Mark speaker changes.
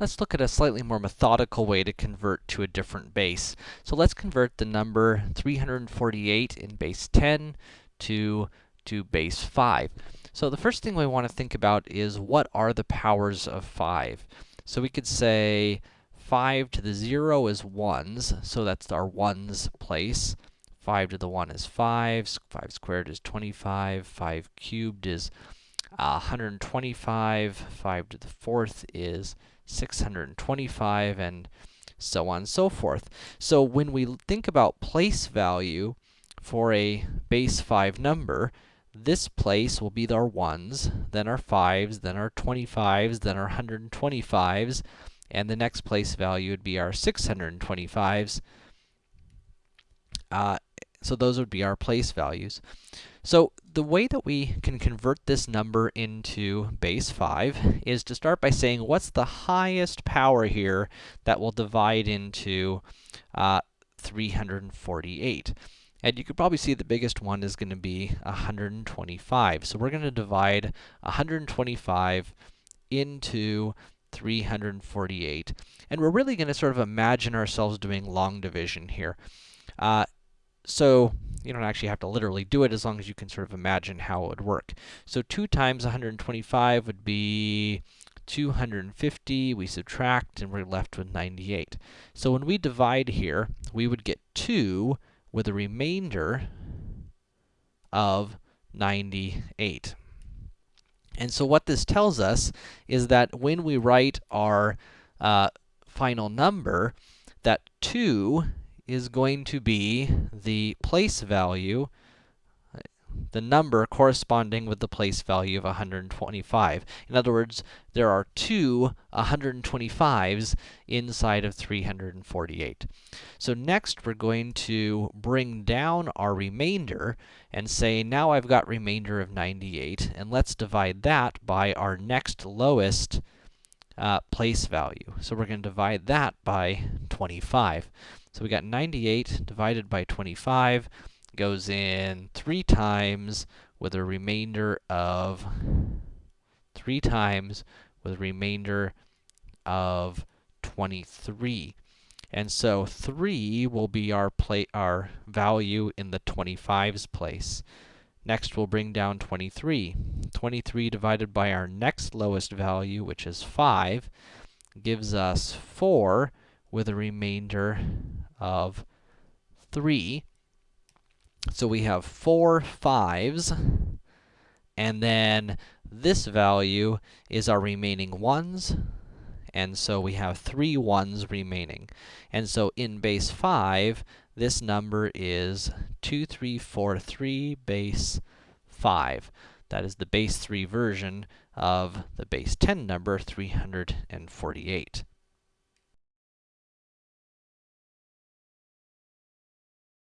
Speaker 1: let's look at a slightly more methodical way to convert to a different base. So let's convert the number 348 in base 10 to, to base 5. So the first thing we want to think about is what are the powers of 5? So we could say 5 to the 0 is 1s, so that's our 1s place. 5 to the 1 is 5, 5 squared is 25, 5 cubed is uh, 125, 5 to the 4th is 625, and so on and so forth. So when we think about place value for a base 5 number, this place will be our 1s, then our 5s, then our 25s, then our 125s, and the next place value would be our 625s. Uh, so those would be our place values. So the way that we can convert this number into base 5 is to start by saying what's the highest power here that will divide into uh, 348. And you could probably see the biggest one is going to be 125. So we're going to divide 125 into 348. And we're really going to sort of imagine ourselves doing long division here. Uh, so you don't actually have to literally do it as long as you can sort of imagine how it would work. So 2 times 125 would be 250, we subtract, and we're left with 98. So when we divide here, we would get 2 with a remainder of 98. And so what this tells us is that when we write our uh, final number, that 2 is going to be the place value, the number corresponding with the place value of 125. In other words, there are two 125s inside of 348. So next, we're going to bring down our remainder and say, now I've got remainder of 98, and let's divide that by our next lowest uh, place value. So we're going to divide that by 25. So we got 98 divided by 25 goes in 3 times with a remainder of 3 times with a remainder of 23. And so 3 will be our our value in the 25's place. Next, we'll bring down 23. 23 divided by our next lowest value, which is 5, gives us 4 with a remainder of 3. So we have four fives, and then this value is our remaining ones, and so we have three ones remaining. And so in base 5, this number is 2343 base 5. That is the base 3 version of the base 10 number 348.